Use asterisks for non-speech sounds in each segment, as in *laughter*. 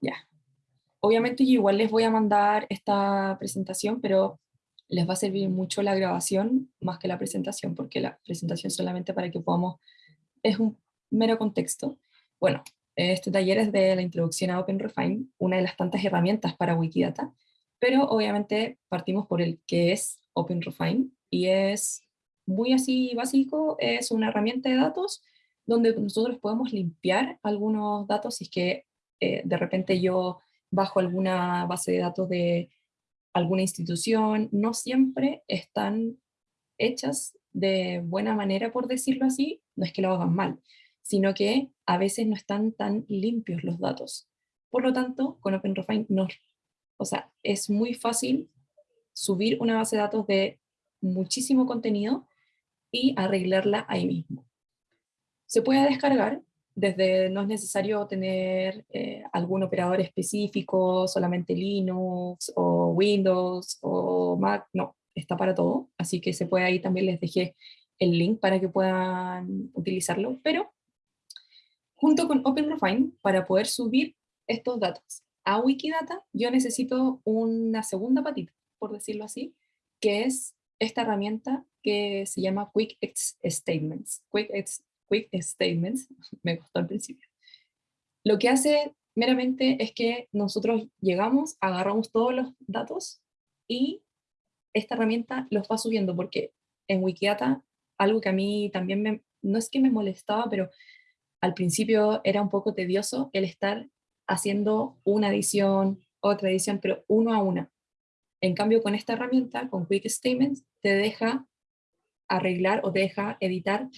Ya. Obviamente yo igual les voy a mandar esta presentación, pero les va a servir mucho la grabación más que la presentación, porque la presentación solamente para que podamos, es un mero contexto. Bueno, este taller es de la introducción a OpenRefine, una de las tantas herramientas para Wikidata, pero obviamente partimos por el que es OpenRefine, y es muy así básico, es una herramienta de datos donde nosotros podemos limpiar algunos datos si es que eh, de repente yo bajo alguna base de datos de alguna institución, no siempre están hechas de buena manera, por decirlo así, no es que lo hagan mal, sino que a veces no están tan limpios los datos. Por lo tanto, con OpenRefine no, o sea, es muy fácil subir una base de datos de muchísimo contenido y arreglarla ahí mismo. Se puede descargar, desde no es necesario tener eh, algún operador específico, solamente Linux o Windows o Mac, no, está para todo, así que se puede ahí también les dejé el link para que puedan utilizarlo, pero junto con OpenRefine, para poder subir estos datos a Wikidata, yo necesito una segunda patita, por decirlo así, que es esta herramienta que se llama Quick Statements. Quick Statements, *laughs* me costó al principio. Lo que hace meramente es que nosotros llegamos, agarramos todos los datos y esta herramienta los va subiendo, porque en Wikidata, algo que a mí también no es que me molestaba, pero al principio era un poco tedioso el estar haciendo una edición, otra edición, pero uno a una. En cambio, con esta herramienta, con Quick Statements, te deja arreglar o te deja editar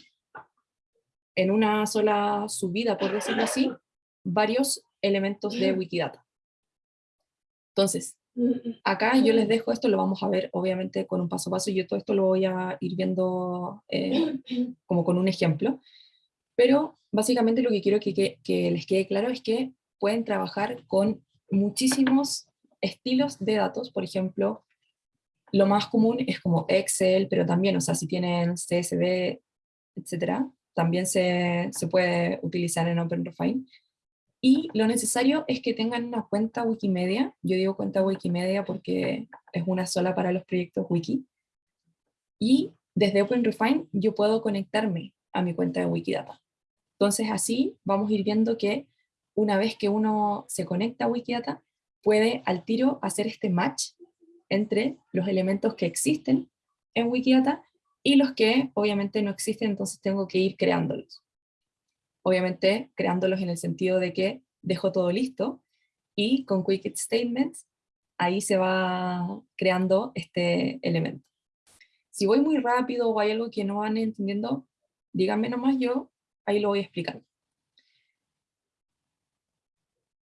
en una sola subida, por decirlo así, varios elementos de Wikidata. Entonces, acá yo les dejo esto, lo vamos a ver obviamente con un paso a paso, yo todo esto lo voy a ir viendo eh, *clears throat* como con un ejemplo, pero básicamente lo que quiero que, que les quede claro es que pueden trabajar con muchísimos estilos de datos, por ejemplo, lo más común es como Excel, pero también, o sea, si tienen CSV, etcétera, también se, se puede utilizar en OpenRefine. Y lo necesario es que tengan una cuenta Wikimedia, yo digo cuenta Wikimedia porque es una sola para los proyectos Wiki, y desde OpenRefine yo puedo conectarme a mi cuenta de Wikidata. Entonces así vamos a ir viendo que una vez que uno se conecta a Wikidata, puede al tiro hacer este match entre los elementos que existen en Wikidata y los que obviamente no existen, entonces tengo que ir creándolos. Obviamente creándolos en el sentido de que dejo todo listo y con Quick Statements ahí se va creando este elemento. Si voy muy rápido o hay algo que no van entendiendo, díganme nomás yo, ahí lo voy explicando.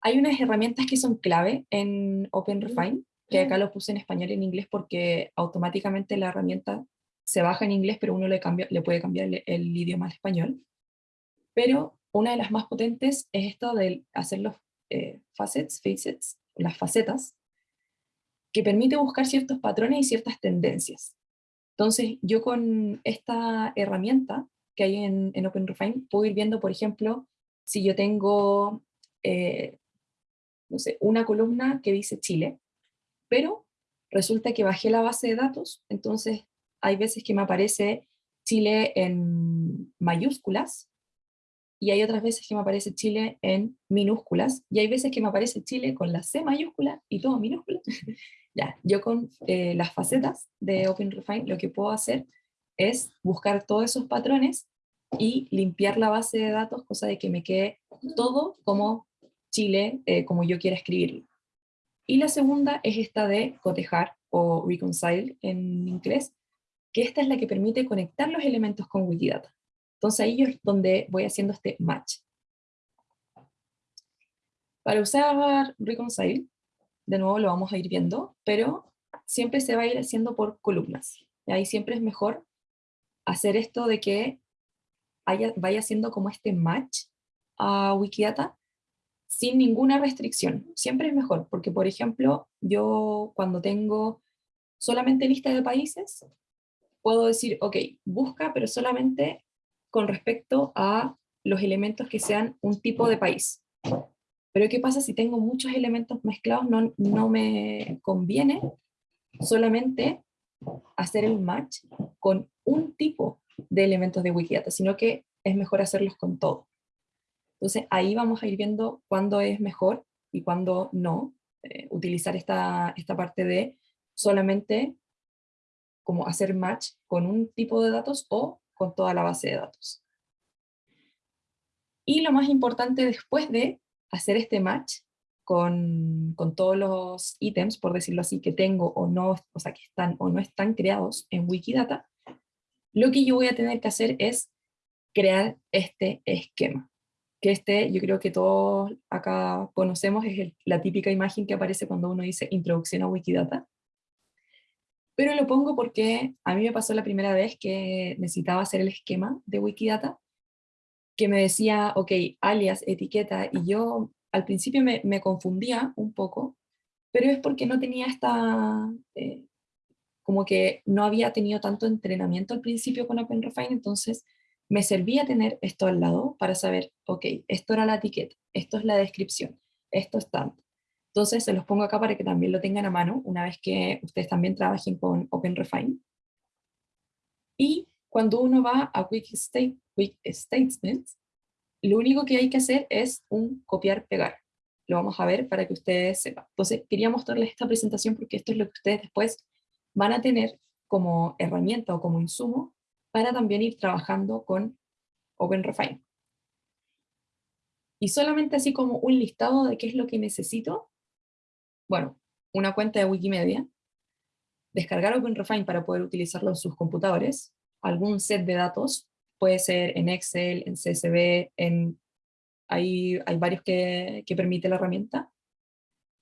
Hay unas herramientas que son clave en OpenRefine, que acá lo puse en español y en inglés porque automáticamente la herramienta se baja en inglés, pero uno le, cambia, le puede cambiar el, idioma al español. Pero una de las más potentes es esto de hacer los eh, facets, facets, las facetas, que permite buscar ciertos patrones y ciertas tendencias. Entonces, yo con esta herramienta que hay en, en OpenRefine, puedo ir viendo, por ejemplo, si yo tengo eh, no sé, una columna que dice Chile, pero resulta que bajé la base de datos, entonces hay veces que me aparece Chile en mayúsculas, y hay otras veces que me aparece Chile en minúsculas, y hay veces que me aparece Chile con la C mayúscula y todo minúscula. *laughs* ya, yo con eh, las facetas de OpenRefine lo que puedo hacer es buscar todos esos patrones y limpiar la base de datos, cosa de que me quede todo como Chile eh, como yo quiera escribirlo. Y la segunda es esta de cotejar o reconcile en inglés, que esta es la que permite conectar los elementos con Wikidata. Entonces ahí es donde voy haciendo este match. Para usar reconcile, de nuevo lo vamos a ir viendo, pero siempre se va a ir haciendo por columnas. Y ahí siempre es mejor hacer esto de que vaya haciendo como este match a Wikidata sin ninguna restricción. Siempre es mejor, porque por ejemplo, yo cuando tengo solamente lista de países, puedo decir, ok, busca, pero solamente con respecto a los elementos que sean un tipo de país. Pero ¿qué pasa si tengo muchos elementos mezclados? No, no me conviene solamente hacer el match con un tipo de elementos de Wikidata, sino que es mejor hacerlos con todo. Entonces ahí vamos a ir viendo cuándo es mejor y cuándo no, eh, utilizar esta, esta parte de solamente como hacer match con un tipo de datos o con toda la base de datos. Y lo más importante después de hacer este match con, con, todos los ítems, por decirlo así, que tengo o no, o sea, que están o no están creados en Wikidata, lo que yo voy a tener que hacer es crear este esquema. Que este, yo creo que todos acá conocemos, es la típica imagen que aparece cuando uno dice introducción a Wikidata. Pero lo pongo porque a mí me pasó la primera vez que necesitaba hacer el esquema de Wikidata, que me decía, ok, alias, etiqueta, y yo al principio me, confundía un poco, pero es porque no tenía esta, eh, como que no había tenido tanto entrenamiento al principio con OpenRefine, entonces me servía tener esto al lado para saber, ok, esto era la etiqueta, esto es la descripción, esto es tanto. Entonces se los pongo acá para que también lo tengan a mano una vez que ustedes también trabajen con OpenRefine. Y cuando uno va a Quick, State, Quick Statements, lo único que hay que hacer es un copiar-pegar. Lo vamos a ver para que ustedes sepan. Entonces quería mostrarles esta presentación porque esto es lo que ustedes después van a tener como herramienta o como insumo para también ir trabajando con OpenRefine. Y solamente así como un listado de qué es lo que necesito, bueno, una cuenta de Wikimedia, descargar OpenRefine para poder utilizarlo en sus computadores, algún set de datos, puede ser en Excel, en CSV, en, hay, hay varios que, que permite la herramienta,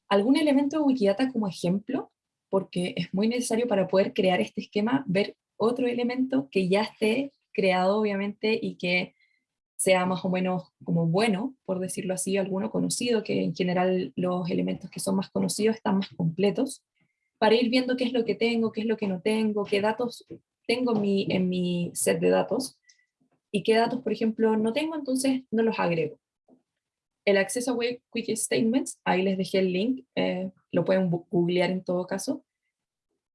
algún elemento de Wikidata como ejemplo, porque es muy necesario para poder crear este esquema, ver otro elemento que ya esté creado obviamente y que sea más o menos como bueno, por decirlo así, alguno conocido, que en general los elementos que son más conocidos están más completos, para ir viendo qué es lo que tengo, qué es lo que no tengo, qué datos tengo en mi, en mi set de datos, y qué datos, por ejemplo, no tengo, entonces no los agrego. El acceso a Quick Statements, ahí les dejé el link, eh, lo pueden googlear en todo caso.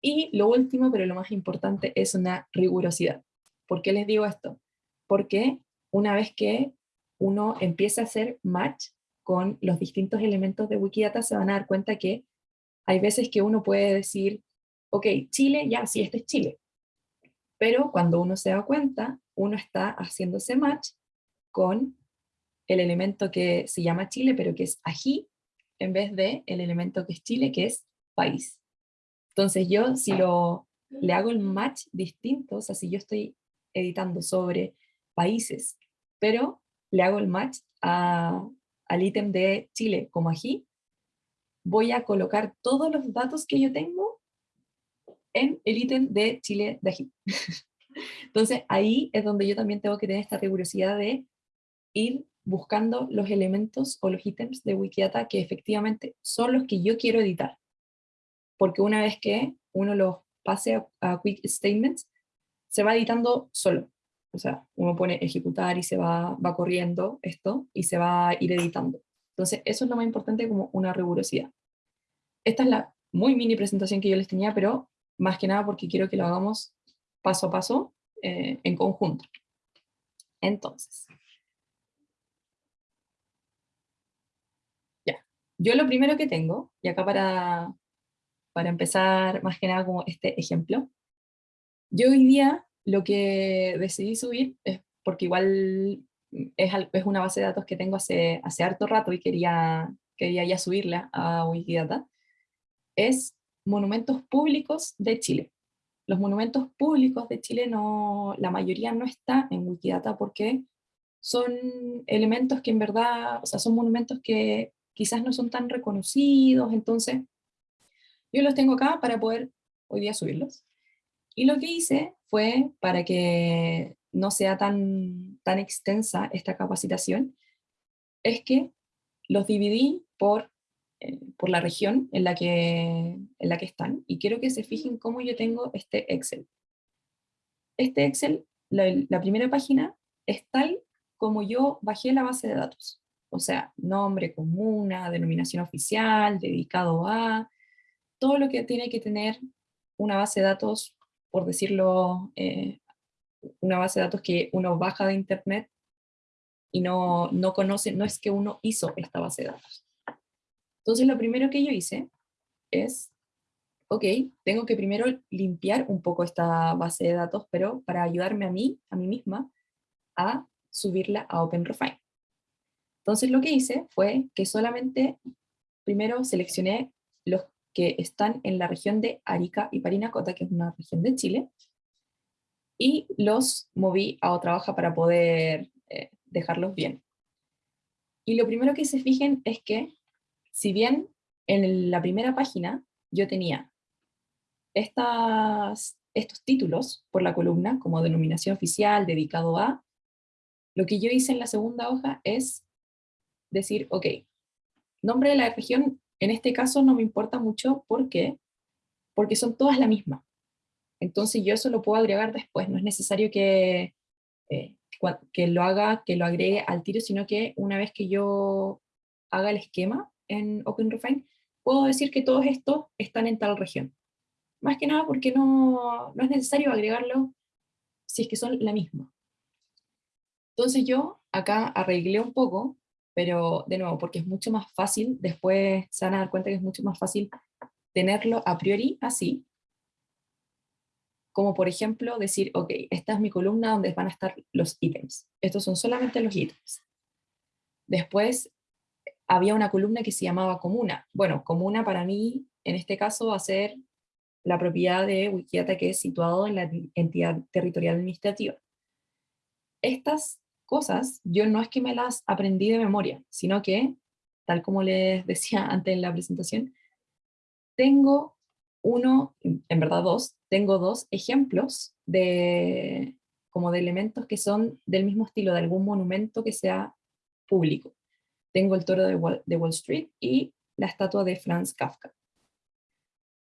Y lo último, pero lo más importante, es una rigurosidad. ¿Por qué les digo esto? Porque una vez que uno empieza a hacer match con los distintos elementos de Wikidata, se van a dar cuenta que hay veces que uno puede decir, ok, Chile, ya, sí, este es Chile. Pero cuando uno se da cuenta, uno está haciendo ese match con el elemento que se llama Chile, pero que es ají, en vez de el elemento que es Chile, que es país. Entonces yo, si lo, le hago el match distinto, o sea, si yo estoy editando sobre países pero le hago el match al ítem de Chile como ají, voy a colocar todos los datos que yo tengo en el ítem de Chile de ají. *laughs* Entonces ahí es donde yo también tengo que tener esta rigurosidad de ir buscando los elementos o los ítems de Wikidata que efectivamente son los que yo quiero editar. Porque una vez que uno los pase a, a Quick Statements, se va editando solo. O sea, uno pone ejecutar y se va, va corriendo esto y se va a ir editando. Entonces, eso es lo más importante como una rigurosidad. Esta es la muy mini presentación que yo les tenía, pero más que nada porque quiero que lo hagamos paso a paso eh, en conjunto. Entonces, ya, yo lo primero que tengo, y acá para, para empezar más que nada como este ejemplo, yo hoy día lo que decidí subir es porque igual es, es una base de datos que tengo hace, hace harto rato y quería, quería ya subirla a Wikidata, es monumentos públicos de Chile. Los monumentos públicos de Chile, no, la mayoría no está en Wikidata porque son elementos que en verdad, o sea, son monumentos que quizás no son tan reconocidos, entonces yo los tengo acá para poder hoy día subirlos. Y lo que hice fue, para que no sea tan, tan extensa esta capacitación, es que los dividí por, eh, por la región en la, que, en la que están, y quiero que se fijen cómo yo tengo este Excel. Este Excel, la, la primera página, es tal como yo bajé la base de datos. o sea, nombre, comuna, denominación oficial, dedicado a, todo lo que tiene que tener una base de datos, por decirlo, eh, una base de datos que uno baja de internet y no, no conoce, no es que uno hizo esta base de datos. Entonces lo primero que yo hice es, ok, tengo que primero limpiar un poco esta base de datos, pero para ayudarme a mí, a mí misma, a subirla a OpenRefine. Entonces lo que hice fue que solamente primero seleccioné los que están en la región de Arica y Parinacota, que es una región de Chile, y los moví a otra hoja para poder eh, dejarlos bien. Y lo primero que se fijen es que, si bien en la primera página yo tenía estas, estos títulos por la columna, como denominación oficial, dedicado a, lo que yo hice en la segunda hoja es decir, ok, nombre de la región, en este caso no me importa mucho, ¿por qué? Porque son todas la misma. Entonces yo eso lo puedo agregar después, no es necesario que, eh, que lo haga, que lo agregue al tiro, sino que una vez que yo haga el esquema en OpenRefine, puedo decir que todos estos están en tal región. Más que nada porque no, no es necesario agregarlo si es que son la misma. Entonces yo acá arreglé un poco, pero de nuevo, porque es mucho más fácil, después se van a dar cuenta que es mucho más fácil tenerlo a priori así, como por ejemplo decir, ok, esta es mi columna donde van a estar los ítems. Estos son solamente los ítems. Después había una columna que se llamaba comuna. Bueno, comuna para mí, en este caso, va a ser la propiedad de Wikidata que es situado en la entidad territorial administrativa. Estas cosas, yo no es que me las aprendí de memoria, sino que, tal como les decía *laughs* antes en la presentación, tengo uno, en verdad dos, tengo dos ejemplos de, como de elementos que son del mismo estilo, de algún monumento que sea público. Tengo el toro de Wall, de Wall Street y la estatua de Franz Kafka.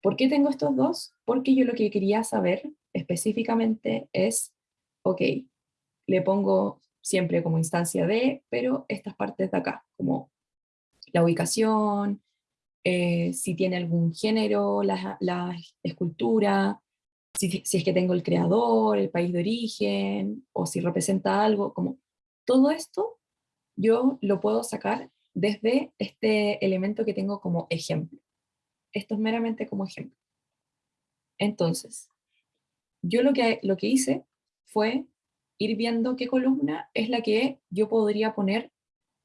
¿Por qué tengo estos dos? Porque yo lo que quería saber específicamente es, ok, le pongo siempre como instancia de, pero estas partes de acá, como la ubicación, eh, si tiene algún género, la, la escultura, si, si, es que tengo el creador, el país de origen, o si representa algo, como todo esto yo lo puedo sacar desde este elemento que tengo como ejemplo. Esto es meramente como ejemplo. Entonces, yo lo que, lo que hice fue ir viendo qué columna es la que yo podría poner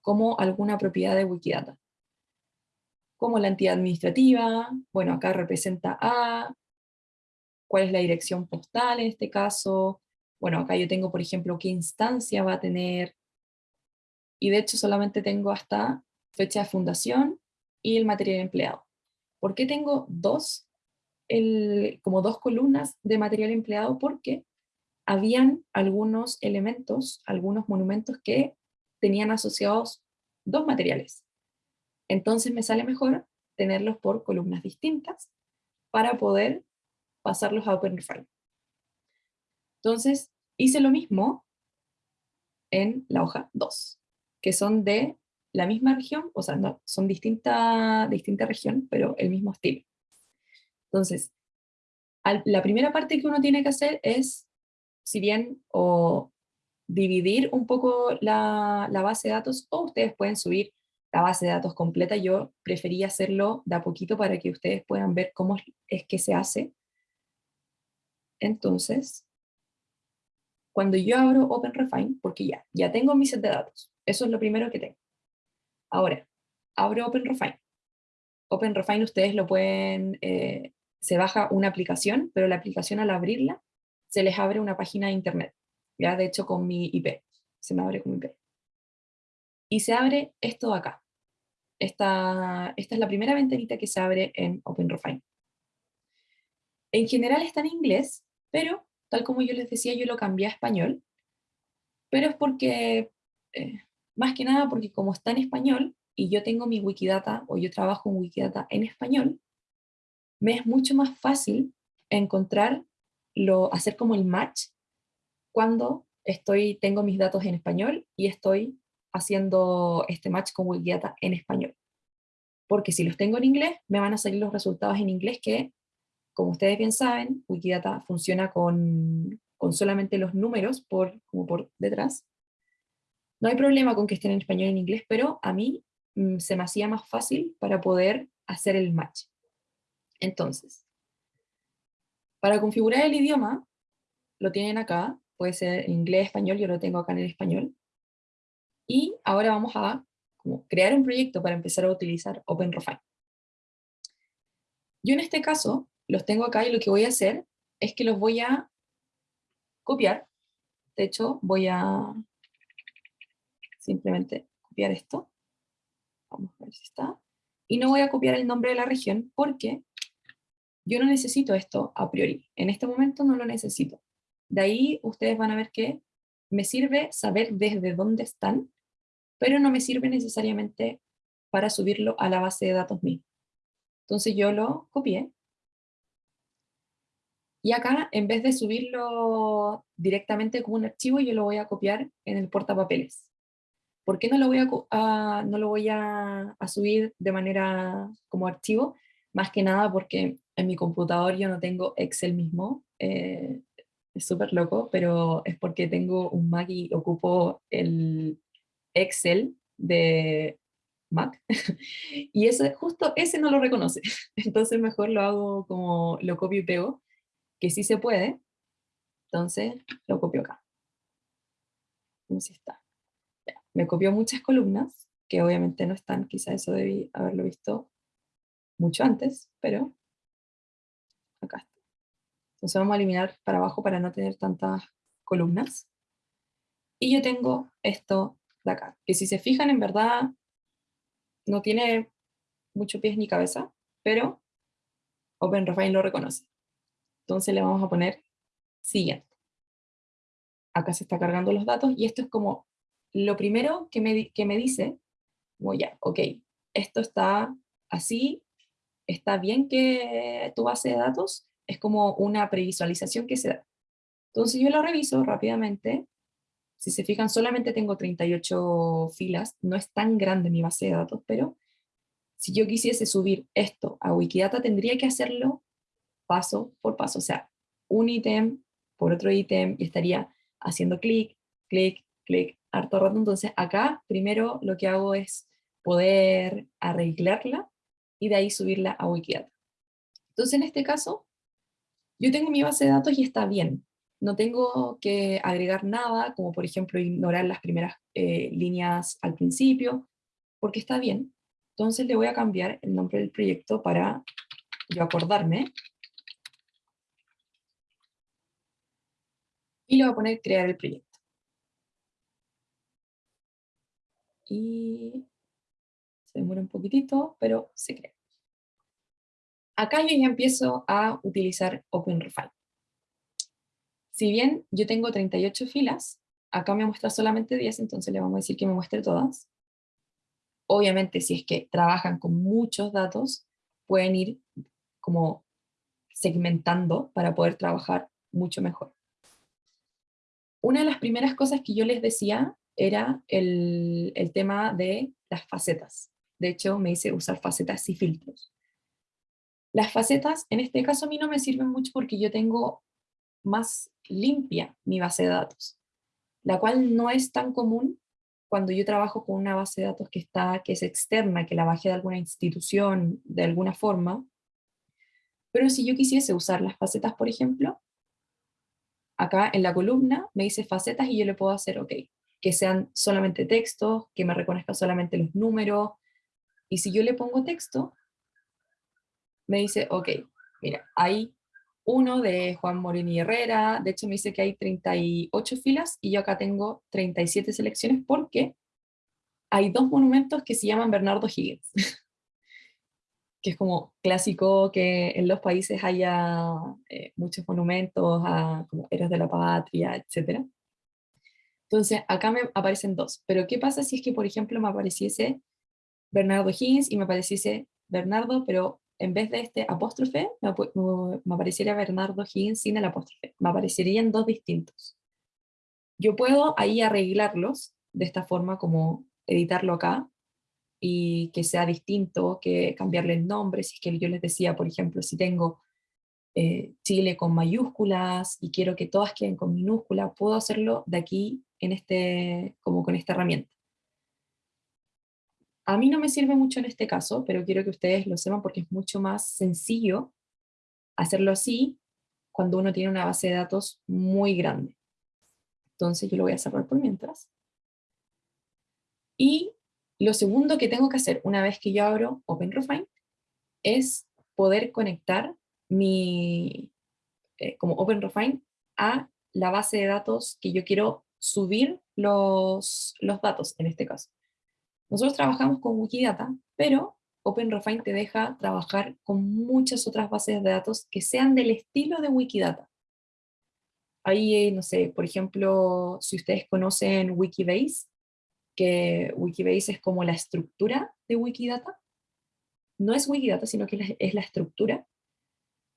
como alguna propiedad de Wikidata como la entidad administrativa, bueno, acá representa A, cuál es la dirección postal en este caso, bueno, acá yo tengo, por ejemplo, qué instancia va a tener, y de hecho solamente tengo hasta fecha de fundación y el material empleado. ¿Por qué tengo dos, como dos columnas de material empleado? Porque habían algunos elementos, algunos monumentos que tenían asociados dos materiales. Entonces me sale mejor tenerlos por columnas distintas para poder pasarlos a OpenRefine. Entonces hice lo mismo en la hoja 2, que son de la misma región, o sea, no, son distinta, distinta región, pero el mismo estilo. Entonces, la primera parte que uno tiene que hacer es, si bien, o dividir un poco la, la base de datos, o ustedes pueden subir la base de datos completa, yo prefería hacerlo de a poquito para que ustedes puedan ver cómo es que se hace. Entonces, cuando yo abro OpenRefine, porque ya, ya tengo mi set de datos, eso es lo primero que tengo. Ahora, abro OpenRefine. OpenRefine ustedes lo pueden, eh, se baja una aplicación, pero la aplicación al abrirla, se les abre una página de internet. Ya, de hecho, con mi IP, se me abre con mi IP y se abre esto acá. Esta, esta es la primera ventanita que se abre en OpenRefine. En general está en inglés, pero tal como yo les decía, yo lo cambié a español, pero es porque, eh, más que nada porque como está en español, y yo tengo mi Wikidata, o yo trabajo en Wikidata en español, me es mucho más fácil encontrar, lo, hacer como el match, cuando estoy, tengo mis datos en español y estoy haciendo este match con Wikidata en español. Porque si los tengo en inglés, me van a salir los resultados en inglés que, como ustedes bien saben, Wikidata funciona con, con solamente los números por, como por detrás. No hay problema con que estén en español y en inglés, pero a mí mm, se me hacía más fácil para poder hacer el match. Entonces, para configurar el idioma, lo tienen acá, puede ser inglés, español, yo lo tengo acá en el español. Y ahora vamos a crear un proyecto para empezar a utilizar OpenRefine. Yo en este caso los tengo acá y lo que voy a hacer es que los voy a copiar. De hecho, voy a simplemente copiar esto. Vamos a ver si está. Y no voy a copiar el nombre de la región porque yo no necesito esto a priori. En este momento no lo necesito. De ahí ustedes van a ver que me sirve saber desde dónde están, pero no me sirve necesariamente para subirlo a la base de datos mío. Entonces yo lo copié. Y acá, en vez de subirlo directamente como un archivo, yo lo voy a copiar en el portapapeles. ¿Por qué no lo voy a, no lo voy a, subir de manera como archivo? Más que nada porque en mi computador yo no tengo Excel mismo, eh, es súper loco, pero es porque tengo un Mac y ocupo el Excel de Mac, *laughs* y ese, justo ese no lo reconoce, *laughs* entonces mejor lo hago como lo copio y pego, que sí se puede, entonces lo copio acá. ¿Cómo si está? me copió muchas columnas, que obviamente no están, quizá eso debí haberlo visto mucho antes, pero acá está. Entonces vamos a eliminar para abajo para no tener tantas columnas. Y yo tengo esto de acá, que si se fijan en verdad no tiene mucho pies ni cabeza, pero OpenRefine lo reconoce. Entonces le vamos a poner siguiente. Acá se está cargando los datos y esto es como lo primero que me, que me dice, como ya, ok, esto está así, está bien que tu base de datos, es como una previsualización que se da. Entonces yo lo reviso rápidamente, si se fijan solamente tengo 38 filas, no es tan grande mi base de datos, pero si yo quisiese subir esto a Wikidata tendría que hacerlo paso por paso, o sea, un ítem por otro ítem y estaría haciendo clic, clic, clic, harto rato. Entonces acá primero lo que hago es poder arreglarla y de ahí subirla a Wikidata. Entonces en este caso yo tengo mi base de datos y está bien. No tengo que agregar nada, como por ejemplo ignorar las primeras eh, líneas al principio, porque está bien. Entonces le voy a cambiar el nombre del proyecto para yo acordarme. Y le voy a poner crear el proyecto. Y demora un poquitito, pero se crea. Acá yo ya empiezo a utilizar OpenRefine. Si bien yo tengo 38 filas, acá me muestra solamente 10, entonces le vamos a decir que me muestre todas. Obviamente si es que trabajan con muchos datos, pueden ir como segmentando para poder trabajar mucho mejor. Una de las primeras cosas que yo les decía era el, el tema de las facetas. De hecho, me hice usar facetas y filtros. Las facetas, en este caso a mí no me sirven mucho porque yo tengo más limpia mi base de datos, la cual no es tan común cuando yo trabajo con una base de datos que, está, que es externa, que la bajé de alguna institución, de alguna forma, pero si yo quisiese usar las facetas, por ejemplo, acá en la columna me dice facetas y yo le puedo hacer OK, que sean solamente textos, que me reconozca solamente los números, y si yo le pongo texto, me dice, ok, mira, hay uno de Juan Morini Herrera, de hecho me dice que hay 38 filas y yo acá tengo 37 selecciones porque hay dos monumentos que se llaman Bernardo Higgins, *laughs* que es como clásico que en los países haya eh, muchos monumentos a como héroes de la patria, etc. Entonces acá me aparecen dos, pero ¿qué pasa si es que por ejemplo me apareciese Bernardo Higgins y me apareciese Bernardo, pero en vez de este apóstrofe, me, apareciera Bernardo Higgins sin el apóstrofe. Me aparecerían dos distintos. Yo puedo ahí arreglarlos de esta forma como editarlo acá y que sea distinto, que cambiarle el nombre, si es que yo les decía, por ejemplo, si tengo eh, Chile con mayúsculas y quiero que todas queden con minúsculas, puedo hacerlo de aquí en este, como con esta herramienta. A mí no me sirve mucho en este caso, pero quiero que ustedes lo sepan porque es mucho más sencillo hacerlo así cuando uno tiene una base de datos muy grande. Entonces yo lo voy a cerrar por mientras. Y lo segundo que tengo que hacer una vez que yo abro OpenRefine es poder conectar mi, eh, como OpenRefine a la base de datos que yo quiero subir los, los datos en este caso. Nosotros trabajamos con Wikidata, pero OpenRefine te deja trabajar con muchas otras bases de datos que sean del estilo de Wikidata. Ahí, no sé, por ejemplo, si ustedes conocen Wikibase, que Wikibase es como la estructura de Wikidata. No es Wikidata, sino que es la estructura.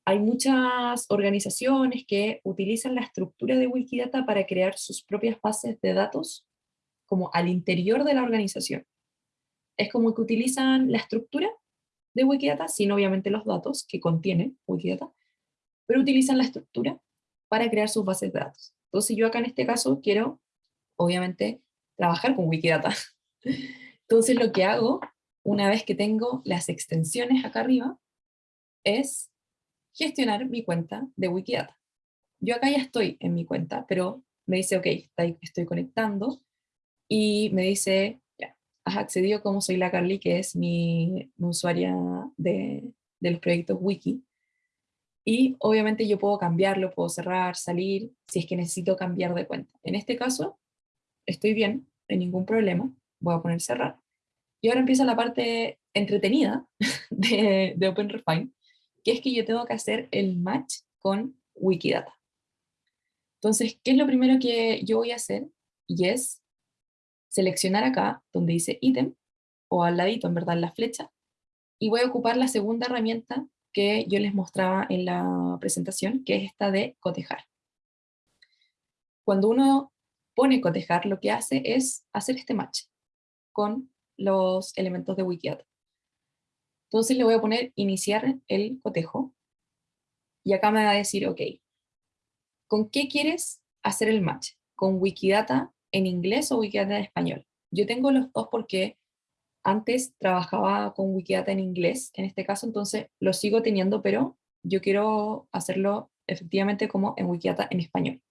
Hay muchas organizaciones que utilizan la estructura de Wikidata para crear sus propias bases de datos como al interior de la organización. Es como que utilizan la estructura de Wikidata, sin obviamente los datos que contiene Wikidata, pero utilizan la estructura para crear sus bases de datos. Entonces yo acá en este caso quiero, obviamente, trabajar con Wikidata. *laughs* Entonces lo que hago, una vez que tengo las extensiones acá arriba, es gestionar mi cuenta de Wikidata. Yo acá ya estoy en mi cuenta, pero me dice, ok, estoy conectando, y me dice, has accedido como soy la Carly, que es mi, usuaria de, de los proyectos Wiki, y obviamente yo puedo cambiarlo, puedo cerrar, salir, si es que necesito cambiar de cuenta. En este caso, estoy bien, no hay ningún problema, voy a poner cerrar. Y ahora empieza la parte entretenida *laughs* de, de OpenRefine, que es que yo tengo que hacer el match con Wikidata. Entonces, ¿qué es lo primero que yo voy a hacer? Y es seleccionar acá, donde dice ítem, o al ladito, en verdad, la flecha, y voy a ocupar la segunda herramienta que yo les mostraba en la presentación, que es esta de cotejar. Cuando uno pone cotejar, lo que hace es hacer este match con los elementos de Wikidata. Entonces le voy a poner iniciar el cotejo, y acá me va a decir, ok, ¿con qué quieres hacer el match? ¿Con Wikidata en inglés o Wikidata en español? Yo tengo los dos porque antes trabajaba con Wikidata en inglés, en este caso, entonces lo sigo teniendo, pero yo quiero hacerlo efectivamente como en Wikidata en español.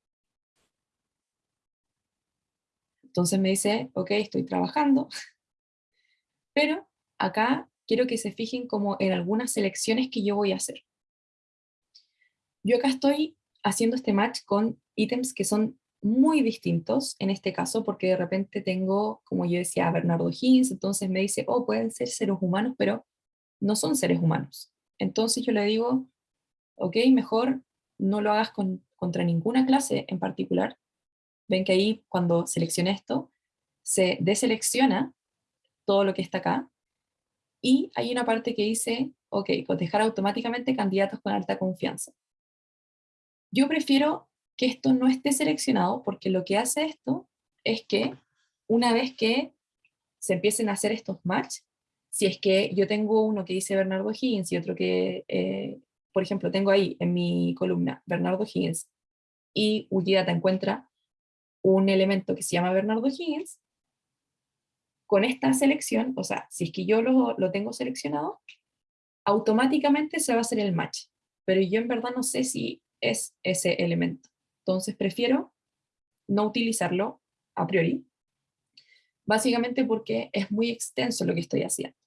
Entonces me dice, ok, estoy trabajando, *laughs* pero acá quiero que se fijen como en algunas selecciones que yo voy a hacer. Yo acá estoy haciendo este match con ítems que son muy distintos, en este caso, porque de repente tengo, como yo decía, Bernardo Higgins, entonces me dice, oh, pueden ser seres humanos, pero no son seres humanos. Entonces yo le digo, ok, mejor no lo hagas contra ninguna clase en particular, ven que ahí cuando seleccione esto, se deselecciona todo lo que está acá, y hay una parte que dice, ok, cotejar automáticamente candidatos con alta confianza. Yo prefiero que esto no esté seleccionado, porque lo que hace esto es que una vez que se empiecen a hacer estos match, si es que yo tengo uno que dice Bernardo Higgins y otro que, eh, por ejemplo, tengo ahí en mi columna Bernardo Higgins y Wikidata encuentra un elemento que se llama Bernardo Higgins, con esta selección, o sea, si es que yo lo, lo tengo seleccionado, automáticamente se va a hacer el match, pero yo en verdad no sé si es ese elemento. Entonces prefiero no utilizarlo a priori, básicamente porque es muy extenso lo que estoy haciendo.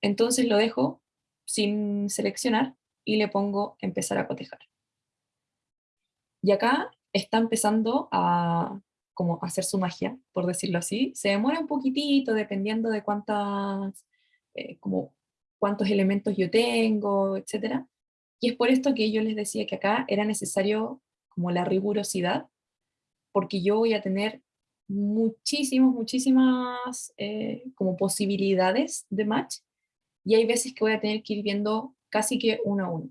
Entonces lo dejo sin seleccionar y le pongo empezar a cotejar. Y acá está empezando a como hacer su magia, por decirlo así. Se demora un poquitito dependiendo de cuántas, eh, como cuántos elementos yo tengo, etc. Y es por esto que yo les decía que acá era necesario como la rigurosidad, porque yo voy a tener muchísimas, muchísimas eh, como posibilidades de match, y hay veces que voy a tener que ir viendo casi que uno a uno.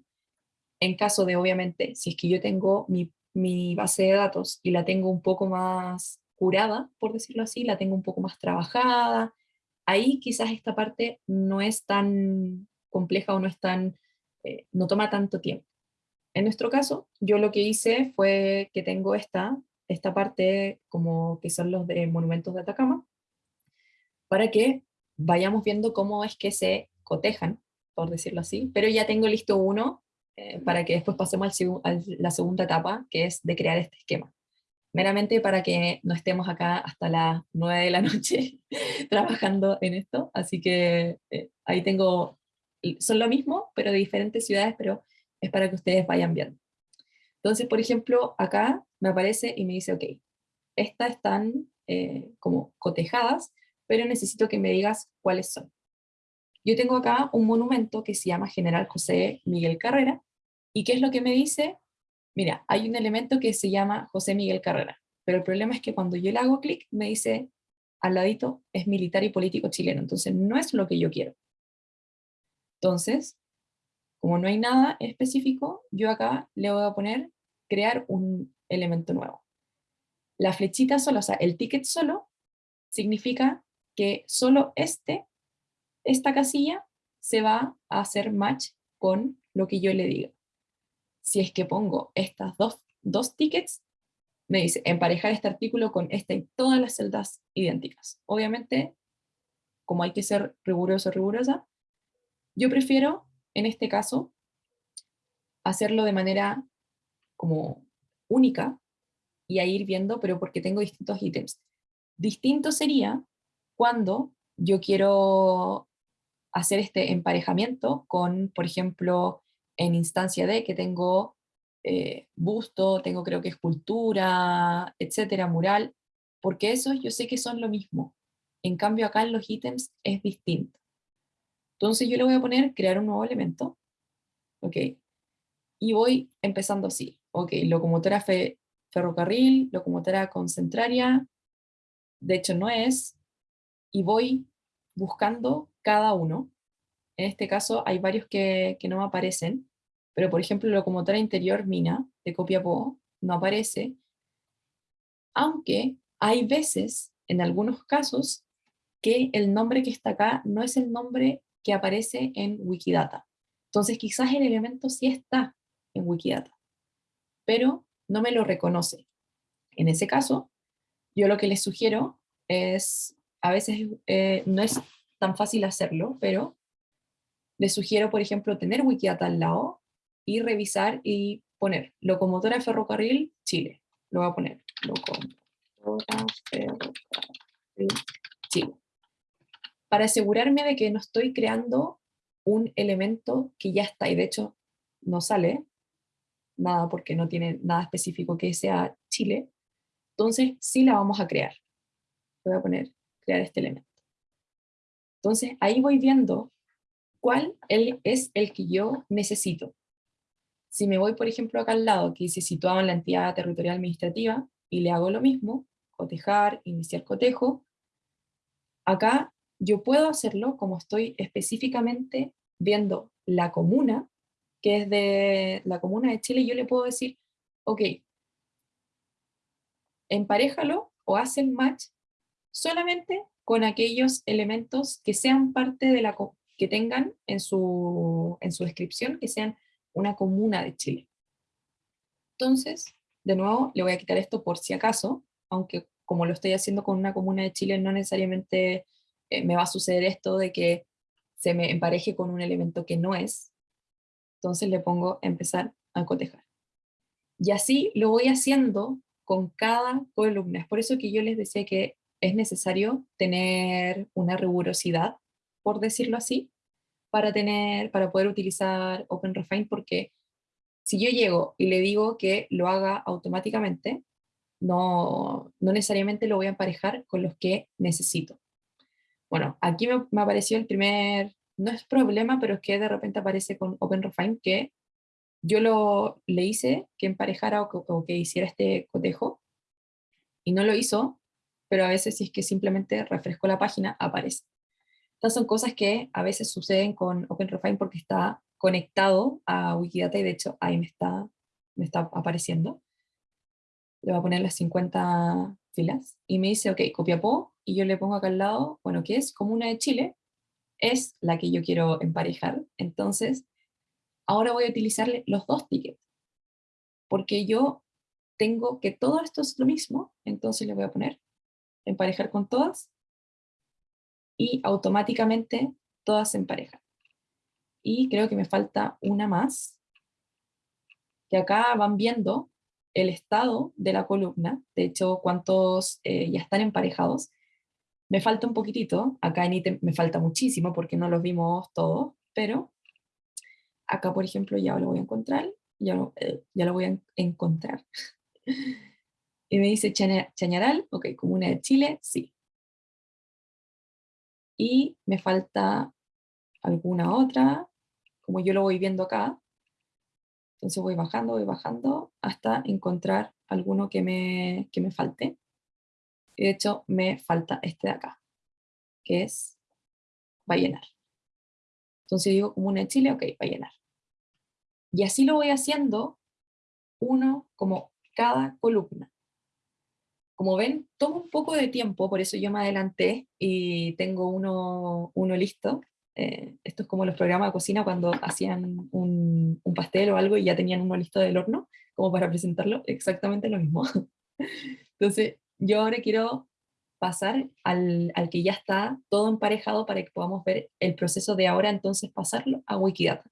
En caso de, obviamente, si es que yo tengo mi mi base de datos y la tengo un poco más curada, por decirlo así, la tengo un poco más trabajada. Ahí quizás esta parte no es tan compleja o no es tan, eh, no toma tanto tiempo. En nuestro caso, yo lo que hice fue que tengo esta, esta parte como que son los de monumentos de Atacama, para que vayamos viendo cómo es que se cotejan, por decirlo así, pero ya tengo listo uno eh, para que después pasemos a la segunda etapa, que es de crear este esquema. Meramente para que no estemos acá hasta las 9 de la noche *laughs* trabajando en esto, así que eh, ahí tengo, son lo mismo, pero de diferentes ciudades, pero es para que ustedes vayan viendo. Entonces, por ejemplo, acá me aparece y me dice, ok, estas están eh, como cotejadas, pero necesito que me digas cuáles son. Yo tengo acá un monumento que se llama General José Miguel Carrera, y ¿qué es lo que me dice? Mira, hay un elemento que se llama José Miguel Carrera, pero el problema es que cuando yo le hago clic, me dice al ladito, es militar y político chileno, entonces no es lo que yo quiero. Entonces, como no hay nada específico, yo acá le voy a poner crear un elemento nuevo. La flechita solo, o sea, el ticket solo, significa que solo este, esta casilla, se va a hacer match con lo que yo le diga. Si es que pongo estas dos, dos tickets, me dice emparejar este artículo con este y todas las celdas idénticas. Obviamente, como hay que ser riguroso rigurosa, yo prefiero en este caso, hacerlo de manera como única y a ir viendo, pero porque tengo distintos ítems. Distinto sería cuando yo quiero hacer este emparejamiento con, por ejemplo, en instancia D, que tengo eh, busto, tengo creo que escultura, etcétera, mural, porque esos yo sé que son lo mismo. En cambio acá en los ítems es distinto. Entonces yo le voy a poner crear un nuevo elemento, ok, y voy empezando así, ok, locomotora ferrocarril, locomotora concentraria, de hecho no es, y voy buscando cada uno. En este caso hay varios que, que no aparecen, pero por ejemplo locomotora interior mina de Copiapó no aparece, aunque hay veces, en algunos casos, que el nombre que está acá no es el nombre que aparece en Wikidata. Entonces quizás el elemento sí está en Wikidata, pero no me lo reconoce. En ese caso, yo lo que les sugiero es, a veces eh, no es tan fácil hacerlo, pero les sugiero, por ejemplo, tener Wikidata al lado y revisar y poner locomotora ferrocarril Chile. Lo voy a poner, locomotora ferrocarril Chile para asegurarme de que no estoy creando un elemento que ya está, y de hecho no sale nada porque no tiene nada específico que sea Chile, entonces sí la vamos a crear. Voy a poner crear este elemento. Entonces ahí voy viendo cuál es el que yo necesito. Si me voy, por ejemplo, acá al lado, que dice situado en la entidad territorial administrativa, y le hago lo mismo, cotejar, iniciar cotejo, acá yo puedo hacerlo como estoy específicamente viendo la comuna, que es de la comuna de Chile, yo le puedo decir, ok, emparejalo o haz el match solamente con aquellos elementos que sean parte de la que tengan en su, en su descripción, que sean una comuna de Chile. Entonces, de nuevo, le voy a quitar esto por si acaso, aunque como lo estoy haciendo con una comuna de Chile, no necesariamente eh, me va a suceder esto de que se me empareje con un elemento que no es, entonces le pongo empezar a cotejar. Y así lo voy haciendo con cada columna. Es por eso que yo les decía que es necesario tener una rigurosidad, por decirlo así, para, tener, para poder utilizar OpenRefine, porque si yo llego y le digo que lo haga automáticamente, no, no necesariamente lo voy a emparejar con los que necesito. Bueno, aquí me, apareció el primer, no es problema, pero es que de repente aparece con OpenRefine que yo lo, le hice que emparejara o que, hiciera este cotejo, y no lo hizo, pero a veces si es que simplemente refresco la página, aparece. Estas son cosas que a veces suceden con OpenRefine porque está conectado a Wikidata y de hecho ahí me está, me está apareciendo. Le voy a poner las 50 filas, y me dice, ok, Copiapó, y yo le pongo acá al lado, bueno, ¿qué es? Comuna de Chile, es la que yo quiero emparejar, entonces ahora voy a utilizarle los dos tickets, porque yo tengo que todo esto es lo mismo, entonces le voy a poner emparejar con todas, y automáticamente todas se emparejan. Y creo que me falta una más, que acá van viendo el estado de la columna, de hecho cuántos eh, ya están emparejados. Me falta un poquitito, acá en ítem me falta muchísimo porque no los vimos todos, pero acá por ejemplo ya lo voy a encontrar, ya lo, eh, ya lo voy a encontrar. *laughs* y me dice Chañaral, ok, comuna de Chile, sí. Y me falta alguna otra, como yo lo voy viendo acá, entonces voy bajando, voy bajando, hasta encontrar alguno que me, que me falte. Y de hecho me falta este de acá, que es va a llenar. Entonces digo comuna de Chile, ok, va a llenar. Y así lo voy haciendo uno como cada columna. Como ven, toma un poco de tiempo, por eso yo me adelanté y tengo uno, uno listo, eh, esto es como los programas de cocina cuando hacían un, pastel o algo y ya tenían uno listo del horno, como para presentarlo, exactamente lo mismo. *laughs* Entonces, yo ahora quiero pasar al, al, que ya está todo emparejado para que podamos ver el proceso de ahora entonces pasarlo a Wikidata.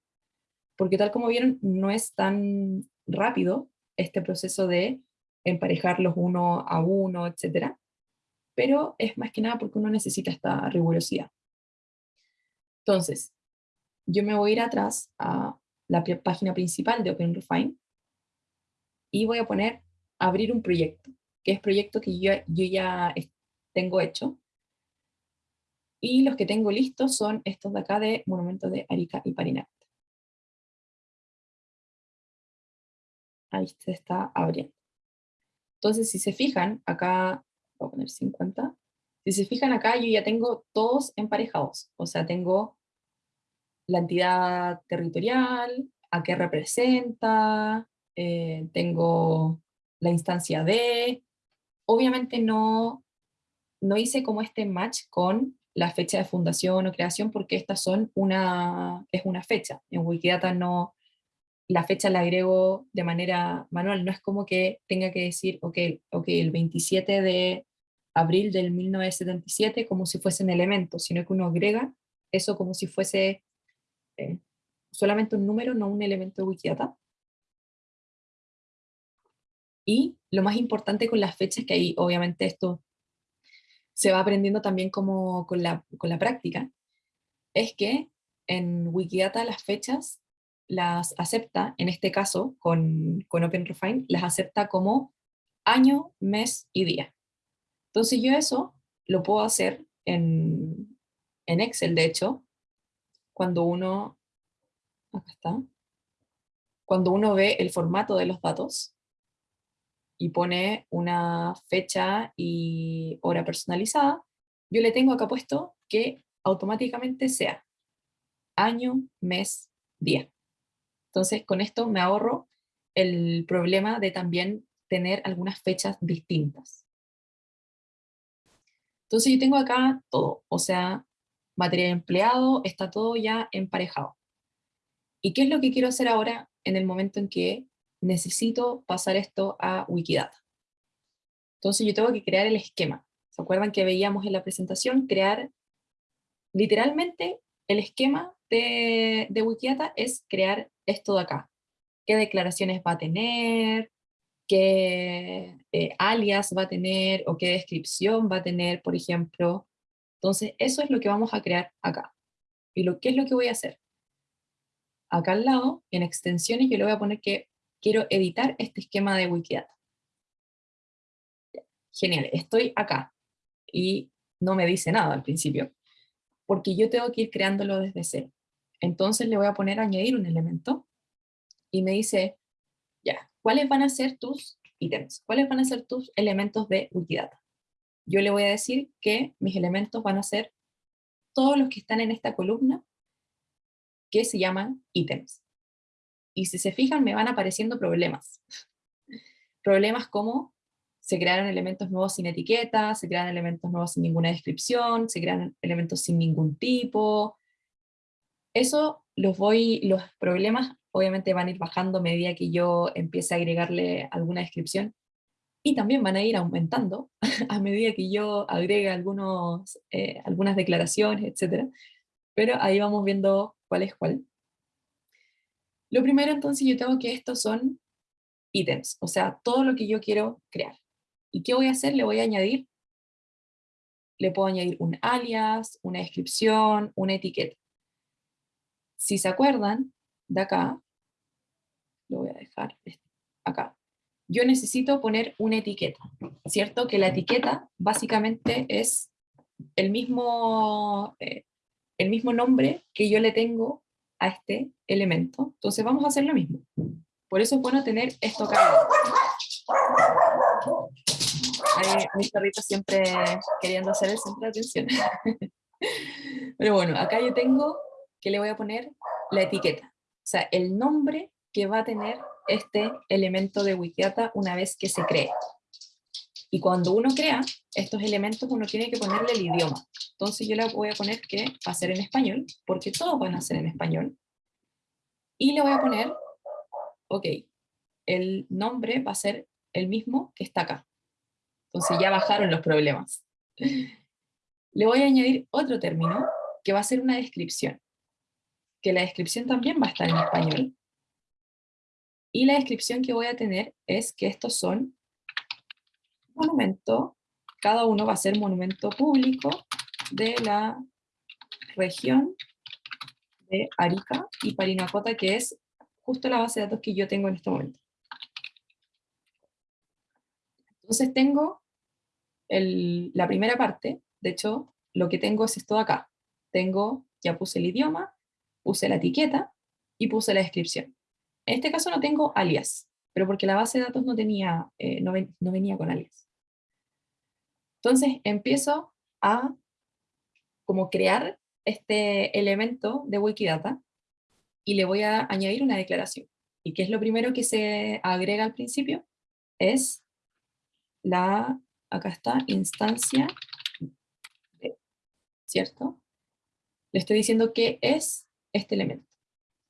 Porque tal como vieron, no es tan rápido este proceso de emparejarlos uno a uno, etc. Pero es más que nada porque uno necesita esta rigurosidad. Entonces, yo me voy a ir atrás a la página principal de OpenRefine y voy a poner abrir un proyecto, que es proyecto que yo, yo ya tengo hecho. Y los que tengo listos son estos de acá de Monumentos de Arica y Parinacte. Ahí se está abriendo. Entonces, si se fijan, acá, voy a poner 50, si se fijan acá, yo ya tengo todos emparejados, o sea, tengo la entidad territorial, a qué representa, eh, tengo la instancia de, obviamente no, no hice como este match con la fecha de fundación o creación, porque estas son una, es una fecha, en Wikidata no, la fecha la agrego de manera manual, no es como que tenga que decir, ok, okay el 27 de abril del 1977 como si fuesen elementos, sino que uno agrega eso como si fuese eh, solamente un número, no un elemento de Wikidata. Y lo más importante con las fechas, que ahí obviamente esto se va aprendiendo también como con la, con la práctica, es que en Wikidata las fechas las acepta, en este caso con, con OpenRefine, las acepta como año, mes y día. Entonces yo eso lo puedo hacer en, Excel, de hecho, cuando uno, acá está, cuando uno ve el formato de los datos y pone una fecha y hora personalizada, yo le tengo acá puesto que automáticamente sea año, mes, día. Entonces con esto me ahorro el problema de también tener algunas fechas distintas. Entonces yo tengo acá todo, o sea, material empleado, está todo ya emparejado. ¿Y qué es lo que quiero hacer ahora en el momento en que necesito pasar esto a Wikidata? Entonces yo tengo que crear el esquema. ¿Se acuerdan que veíamos en la presentación? Crear, literalmente, el esquema de, de Wikidata es crear esto de acá. ¿Qué declaraciones va a tener? Qué eh, alias va a tener o qué descripción va a tener, por ejemplo. Entonces, eso es lo que vamos a crear acá. ¿Y lo, qué es lo que voy a hacer? Acá al lado, en extensiones, yo le voy a poner que quiero editar este esquema de Wikidata. Genial, estoy acá. Y no me dice nada al principio, porque yo tengo que ir creándolo desde cero. Entonces le voy a poner añadir un elemento, y me dice, ya, ¿cuáles van a ser tus ítems? ¿Cuáles van a ser tus elementos de Wikidata? Yo le voy a decir que mis elementos van a ser todos los que están en esta columna que se llaman ítems. Y si se fijan, me van apareciendo problemas. *laughs* problemas como se crearon elementos nuevos sin etiqueta, se crean elementos nuevos sin ninguna descripción, se crean elementos sin ningún tipo. Eso los voy, los problemas obviamente van a ir bajando a medida que yo empiece a agregarle alguna descripción, y también van a ir aumentando *laughs* a medida que yo agregue algunos, eh, algunas declaraciones, etc. Pero ahí vamos viendo cuál es cuál. Lo primero entonces yo tengo que estos son ítems, o sea, todo lo que yo quiero crear. ¿Y qué voy a hacer? Le voy a añadir, le puedo añadir un alias, una descripción, una etiqueta. Si se acuerdan, de acá, lo voy a dejar acá, yo necesito poner una etiqueta, ¿cierto? Que la etiqueta básicamente es el mismo, eh, el mismo nombre que yo le tengo a este elemento. Entonces vamos a hacer lo mismo. Por eso es bueno tener esto acá. Ahí, mi perrito siempre queriendo hacer el centro de atención. *laughs* Pero bueno, acá yo tengo que le voy a poner la etiqueta. Sea, el nombre que va a tener este elemento de Wikidata una vez que se cree. Y cuando uno crea estos elementos, uno tiene que ponerle el idioma. Entonces yo le voy a poner que va a ser en español, porque todos van a ser en español. Y le voy a poner, ok, el nombre va a ser el mismo que está acá. Entonces ya bajaron los problemas. *laughs* Le voy a añadir otro término, que va a ser una descripción. Que la descripción también va a estar en español. Y la descripción que voy a tener es que estos son monumentos, cada uno va a ser monumento público de la región de Arica y Parinacota, que es justo la base de datos que yo tengo en este momento. Entonces tengo la primera parte, de hecho, lo que tengo es esto de acá. Tengo, ya puse el idioma, puse la etiqueta y puse la descripción. En este caso no tengo alias, pero porque la base de datos no, tenía, eh, no, venía con alias. Entonces empiezo a como crear este elemento de Wikidata y le voy a añadir una declaración. ¿Y qué es lo primero que se agrega al principio? Es la, acá está, instancia ¿cierto? Le estoy diciendo qué es este elemento.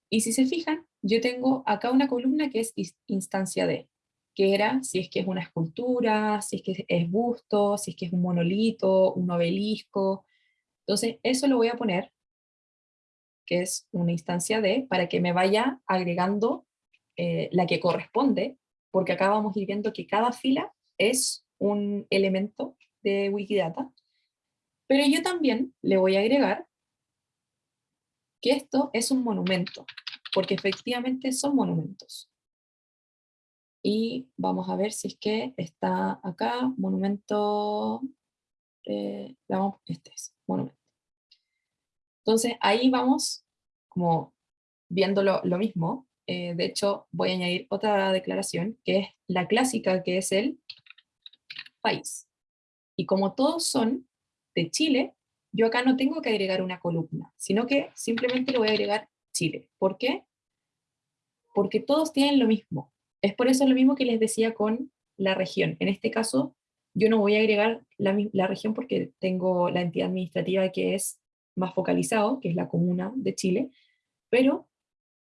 Y si se fijan, yo tengo acá una columna que es instancia de, que era si es que es una escultura, si es que es busto, si es que es un monolito, un obelisco. Entonces eso lo voy a poner, que es una instancia de, para que me vaya agregando eh, la que corresponde, porque acá vamos a ir viendo que cada fila es un elemento de Wikidata, pero yo también le voy a agregar que esto es un monumento porque efectivamente son monumentos. Y vamos a ver si es que está acá, monumento, eh, este es, monumento. Entonces ahí vamos como viendo lo, mismo, eh, de hecho voy a añadir otra declaración, que es la clásica, que es el país. Y como todos son de Chile, yo acá no tengo que agregar una columna, sino que simplemente le voy a agregar Chile. ¿Por qué? Porque todos tienen lo mismo. Es por eso lo mismo que les decía con la región. En este caso, yo no voy a agregar la, región porque tengo la entidad administrativa que es más focalizado, que es la comuna de Chile, pero,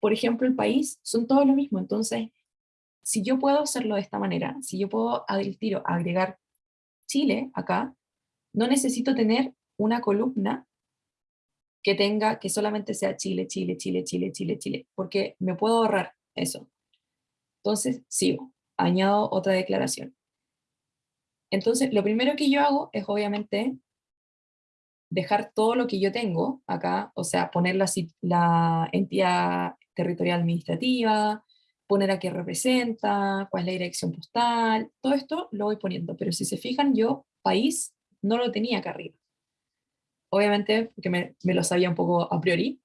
por ejemplo, el país son todos lo mismo. Entonces, si yo puedo hacerlo de esta manera, si yo puedo al tiro agregar Chile acá, no necesito tener una columna que tenga, que solamente sea Chile, Chile, Chile, Chile, Chile, Chile, porque me puedo ahorrar eso. Entonces, sigo, añado otra declaración. Entonces, lo primero que yo hago es obviamente dejar todo lo que yo tengo acá, o sea, poner la, la entidad territorial administrativa, poner a qué representa, cuál es la dirección postal, todo esto lo voy poniendo, pero si se fijan yo, país, no lo tenía acá arriba obviamente porque me, lo sabía un poco a priori,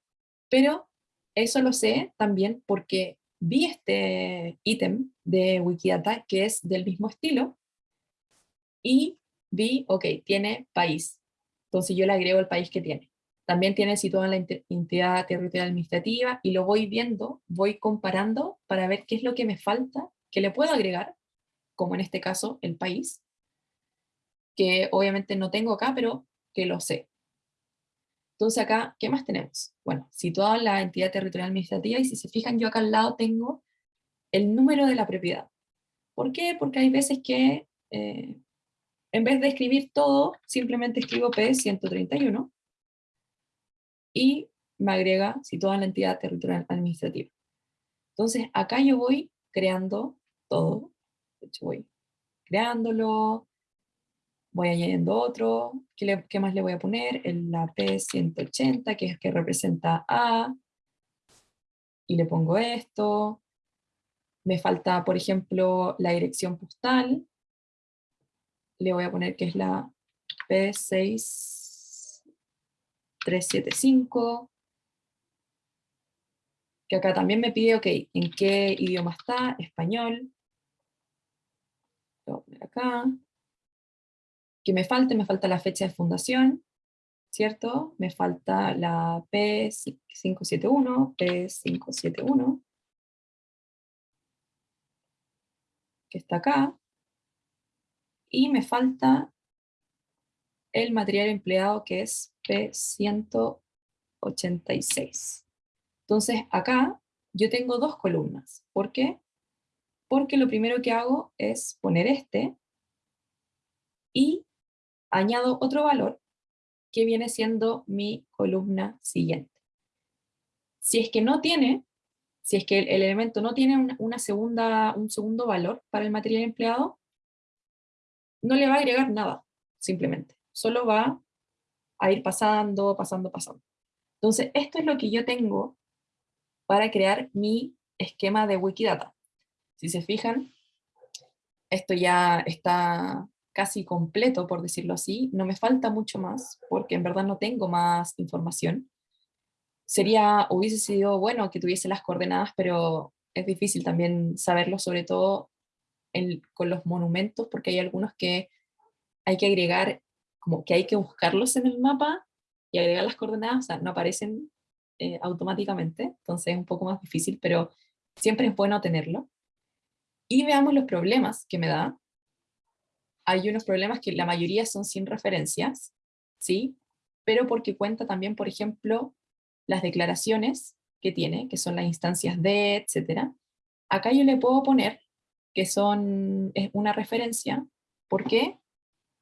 pero eso lo sé también porque vi este ítem de Wikidata que es del mismo estilo y vi, ok, tiene país. Entonces yo le agrego el país que tiene. También tiene situado en la entidad territorial administrativa y lo voy viendo, voy comparando para ver qué es lo que me falta, que le puedo agregar como en este caso el país, que obviamente no tengo acá, pero que lo sé. Entonces acá, ¿qué más tenemos? Bueno, situado la entidad territorial administrativa, y si se fijan, yo acá al lado tengo el número de la propiedad. ¿Por qué? Porque hay veces que, eh, en vez de escribir todo, simplemente escribo P131, y me agrega situada la entidad territorial administrativa. Entonces acá yo voy creando todo, de hecho voy creándolo, voy añadiendo otro, ¿qué, más le voy a poner? El, la P180, que es que representa A, y le pongo esto, me falta, por ejemplo, la dirección postal, le voy a poner que es la P6375, que acá también me pide, ok, ¿en qué idioma está? Español. Lo voy a poner acá que me falte, me falta la fecha de fundación, ¿cierto? Me falta la P571, P571, que está acá, y me falta el material empleado que es P186. Entonces acá yo tengo dos columnas. ¿Por qué? Porque lo primero que hago es poner este, y añado otro valor que viene siendo mi columna siguiente. Si es que no tiene, si es que el, elemento no tiene una, segunda, un segundo valor para el material empleado, no le va a agregar nada, simplemente. Solo va a ir pasando, pasando, pasando. Entonces, esto es lo que yo tengo para crear mi esquema de Wikidata. Si se fijan, esto ya está casi completo, por decirlo así. No me falta mucho más, porque en verdad no tengo más información. Sería, hubiese sido bueno que tuviese las coordenadas, pero es difícil también saberlo, sobre todo con los monumentos, porque hay algunos que hay que agregar, como que hay que buscarlos en el mapa y agregar las coordenadas, o sea, no aparecen eh, automáticamente, entonces es un poco más difícil, pero siempre es bueno tenerlo. Y veamos los problemas que me da hay unos problemas que la mayoría son sin referencias, ¿sí? Pero porque cuenta también, por ejemplo, las declaraciones que tiene, que son las instancias de, etc. Acá yo le puedo poner que son es una referencia. ¿Por qué?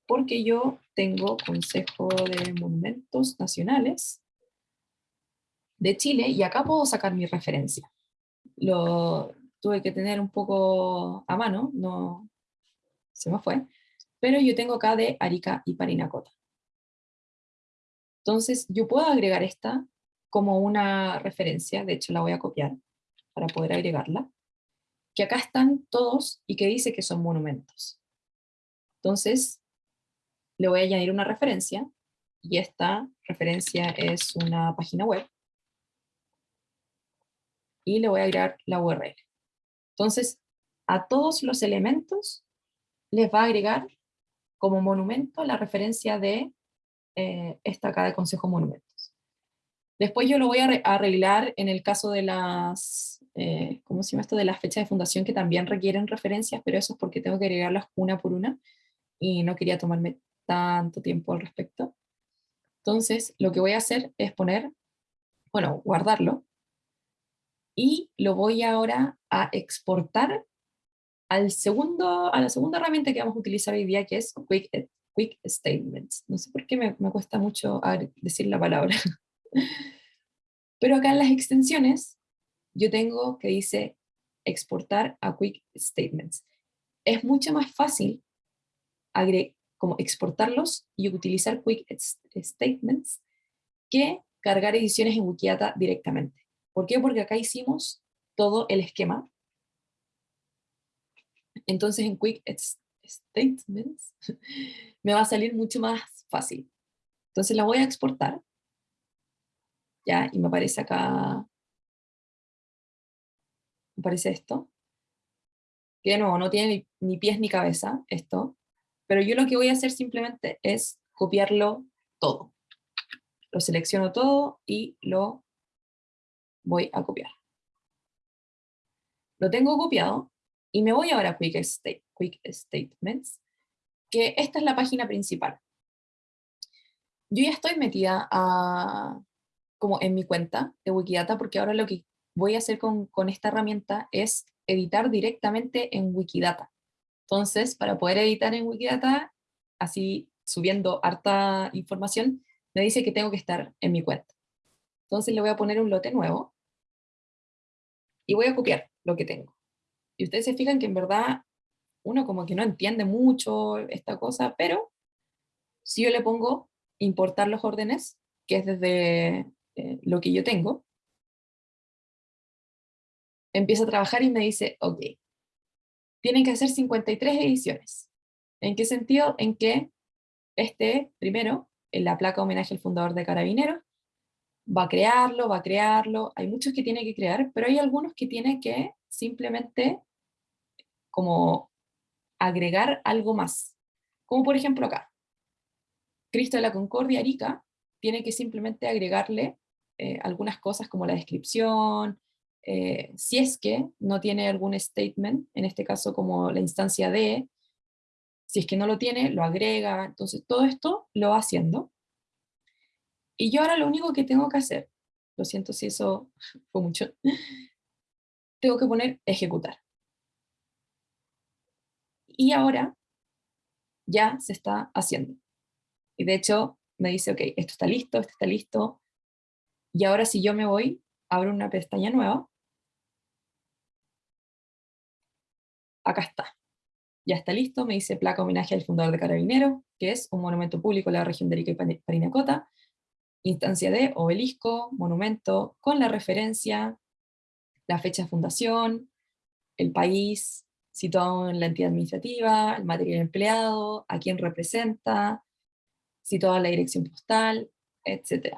Porque yo tengo Consejo de Monumentos Nacionales de Chile y acá puedo sacar mi referencia. Lo tuve que tener un poco a mano, no se me fue, pero yo tengo acá de Arica y Parinacota. Entonces yo puedo agregar esta como una referencia, de hecho la voy a copiar para poder agregarla, que acá están todos y que dice que son monumentos. Entonces le voy a añadir una referencia, y esta referencia es una página web, y le voy a agregar la URL. Entonces, a todos los elementos les va a agregar como monumento la referencia de eh, esta acá de Consejo Monumentos. Después yo lo voy a arreglar en el caso de las, eh, ¿cómo se llama esto? De las fechas de fundación que también requieren referencias, pero eso es porque tengo que agregarlas una por una, y no quería tomarme tanto tiempo al respecto. Entonces, lo que voy a hacer es poner, bueno, guardarlo, y lo voy ahora a exportar al segundo, a la segunda herramienta que vamos a utilizar hoy día, que es Quick, quick Statements. No sé por qué me, me cuesta mucho decir la palabra. *laughs* Pero acá en las extensiones, yo tengo que dice exportar a Quick Statements. Es mucho más fácil como exportarlos y utilizar Quick Statements que cargar ediciones en Wikidata directamente. ¿Por qué? Porque acá hicimos todo el esquema entonces en Quick Statements *laughs* me va a salir mucho más fácil. Entonces la voy a exportar. Ya, y me aparece acá, me aparece esto. Que de nuevo, no tiene ni, pies ni cabeza esto. Pero yo lo que voy a hacer simplemente es copiarlo todo. Lo selecciono todo y lo voy a copiar. Lo tengo copiado, Y me voy ahora a Quick, State, Quick Statements, que esta es la página principal. Yo ya estoy metida como en mi cuenta de Wikidata, porque ahora lo que voy a hacer con, con esta herramienta es editar directamente en Wikidata. Entonces, para poder editar en Wikidata, así subiendo harta información, me dice que tengo que estar en mi cuenta. Entonces le voy a poner un lote nuevo, y voy a copiar lo que tengo. Y ustedes se fijan que en verdad uno como que no entiende mucho esta cosa, pero si yo le pongo importar los órdenes, que es desde eh, lo que yo tengo, empieza a trabajar y me dice, ok, tienen que hacer 53 ediciones. ¿En qué sentido? En que este, primero, en la placa homenaje al fundador de Carabineros, va a crearlo, va a crearlo, hay muchos que tiene que crear, pero hay algunos que tiene que simplemente como agregar algo más. Como por ejemplo acá, Cristo de la Concordia Arica tiene que simplemente agregarle eh, algunas cosas como la descripción, eh, si es que no tiene algún statement, en este caso como la instancia de, si es que no lo tiene, lo agrega, entonces todo esto lo va haciendo. Y yo ahora lo único que tengo que hacer, lo siento si eso *laughs* fue mucho, *laughs* tengo que poner ejecutar. Y ahora ya se está haciendo. Y de hecho me dice, ok, esto está listo, esto está listo. Y ahora si yo me voy, abro una pestaña nueva. Acá está. Ya está listo, me dice placa homenaje al fundador de Carabinero, que es un monumento público en la región de Arica y Parinacota, instancia de obelisco, monumento, con la referencia, la fecha de fundación, el país, situado en la entidad administrativa, el material empleado, a quién representa, situado en la dirección postal, etc.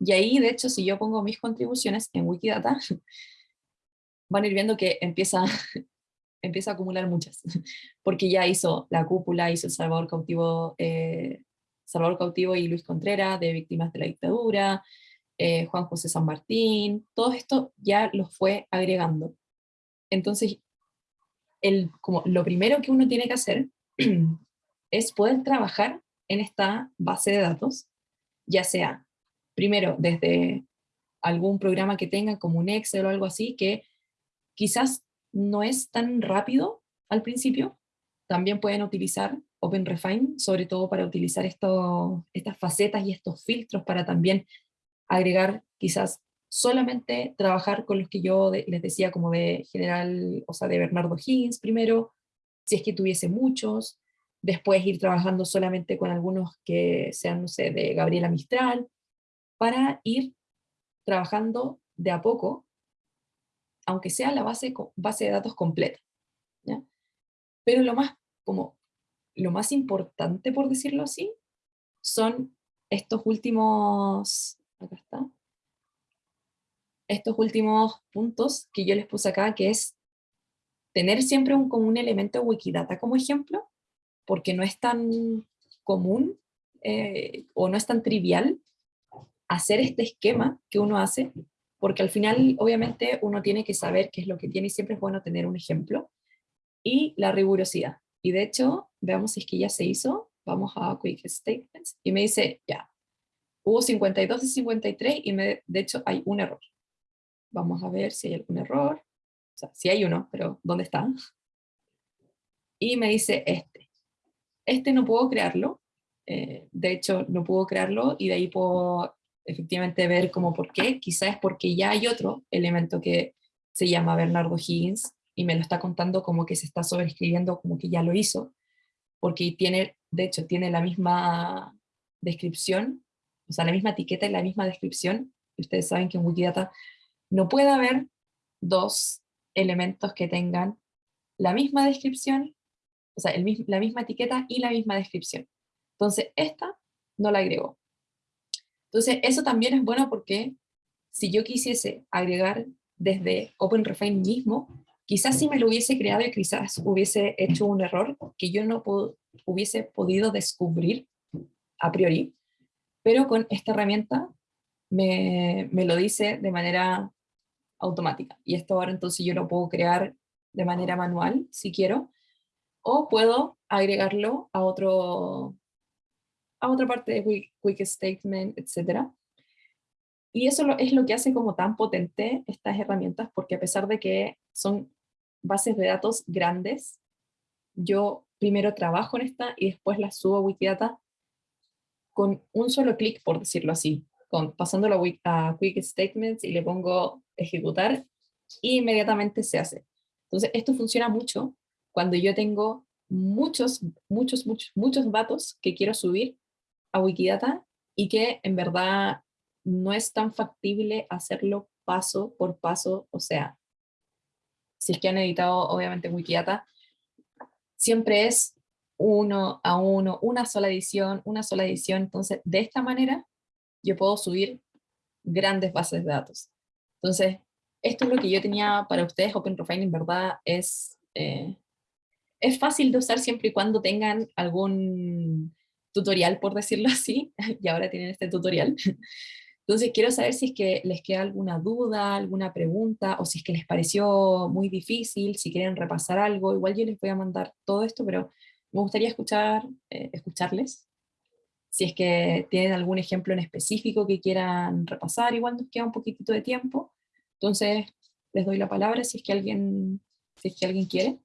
Y ahí, de hecho, si yo pongo mis contribuciones en Wikidata, *laughs* van a ir viendo que empieza, *laughs* empieza a acumular muchas, *laughs* porque ya hizo la cúpula, hizo el Salvador cautivo eh, Salvador Cautivo y Luis Contreras, de Víctimas de la Dictadura, eh, Juan José San Martín, todo esto ya lo fue agregando. Entonces, el, como lo primero que uno tiene que hacer *clears throat* es poder trabajar en esta base de datos, ya sea, primero, desde algún programa que tenga como un Excel o algo así, que quizás no es tan rápido al principio, también pueden utilizar OpenRefine, sobre todo para utilizar estas facetas y estos filtros para también agregar quizás solamente trabajar con los que yo les decía como de general, o sea, de Bernardo Higgins primero, si es que tuviese muchos, después ir trabajando solamente con algunos que sean, no sé, de Gabriela Mistral, para ir trabajando de a poco, aunque sea la base, base de datos completa. Pero lo más como lo más importante, por decirlo así, son estos últimos, acá está, estos últimos puntos que yo les puse acá, que es tener siempre un, como un elemento Wikidata como ejemplo, porque no es tan común eh, o no es tan trivial hacer este esquema que uno hace, porque al final obviamente uno tiene que saber qué es lo que tiene y siempre es bueno tener un ejemplo, y la rigurosidad. Y de hecho, veamos si es que ya se hizo, vamos a Quick Statements, y me dice, ya, hubo 52 y 53, y me, de hecho hay un error. Vamos a ver si hay algún error, o sea, si hay uno, pero ¿dónde está? Y me dice este. Este no puedo crearlo, eh, de hecho no puedo crearlo, y de ahí puedo efectivamente ver como por qué, quizás es porque ya hay otro elemento que se llama Bernardo Higgins, y me lo está contando como que se está sobreescribiendo como que ya lo hizo, porque tiene, de hecho, tiene la misma descripción, o sea, la misma etiqueta y la misma descripción. Ustedes saben que en Wikidata no puede haber dos elementos que tengan la misma descripción, o sea, la misma etiqueta y la misma descripción. Entonces, esta no la agregó. Entonces, eso también es bueno porque si yo quisiese agregar desde OpenRefine mismo, Quizás si me lo hubiese creado y quizás hubiese hecho un error que yo no hubiese podido descubrir a priori, pero con esta herramienta me, me, lo dice de manera automática. Y esto ahora entonces yo lo puedo crear de manera manual, si quiero, o puedo agregarlo a, otro, a otra parte de quick, quick Statement, etc. Y eso es lo que hace como tan potente estas herramientas, porque a pesar de que son bases de datos grandes, yo primero trabajo en esta y después la subo a Wikidata con un solo clic, por decirlo así, con, pasándolo a Quick Statements y le pongo ejecutar, y inmediatamente se hace. Entonces esto funciona mucho cuando yo tengo muchos, muchos, muchos, muchos datos que quiero subir a Wikidata y que en verdad no es tan factible hacerlo paso por paso, o sea, si es que han editado obviamente Wikidata, siempre es uno a uno, una sola edición, una sola edición, entonces de esta manera yo puedo subir grandes bases de datos. Entonces, esto es lo que yo tenía para ustedes, OpenRefine en verdad es, eh, es fácil de usar siempre y cuando tengan algún tutorial, por decirlo así, *laughs* y ahora tienen este tutorial. Entonces quiero saber si es que les queda alguna duda, alguna pregunta, o si es que les pareció muy difícil, si quieren repasar algo, igual yo les voy a mandar todo esto, pero me gustaría escuchar, eh, escucharles. Si es que tienen algún ejemplo en específico que quieran repasar, igual nos queda un poquitito de tiempo. Entonces les doy la palabra si es que alguien, si es que alguien quiere.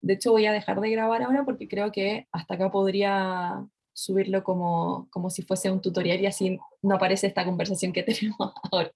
De hecho voy a dejar de grabar ahora porque creo que hasta acá podría subirlo como, como si fuese un tutorial y así no aparece esta conversación que *laughs* tenemos ahora.